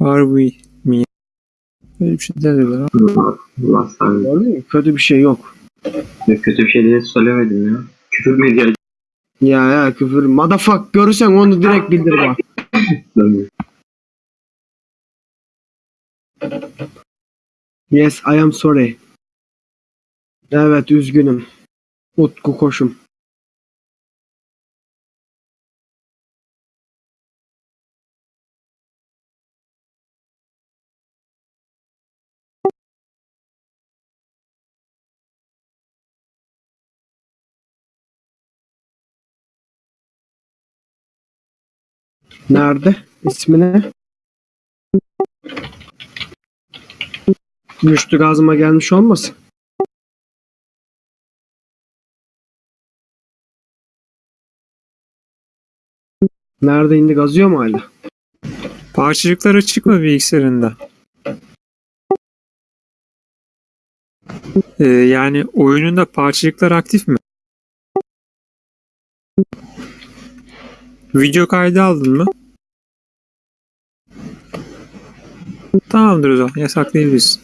Far we me. Böyle bir şey. Allah sahip. Gördün mü? Kötü bir şey yok. Kötü bir şey diye söylemedim ya. Küfür medya Ya ya küfür. Motherfuck görürsen onu direkt bildir bak. Yes I am sorry. Evet üzgünüm. Utku koşum. Nerede? İsmi ne? Müştü gazıma gelmiş olmasın? Nerede indi gazıyor mu hala? Parçacıklar açık mı bilgisayarında? Ee, yani oyununda parçacıklar aktif mi? Video kaydı aldın mı? Tamamdır o zaman. Yasaklayabilirsin.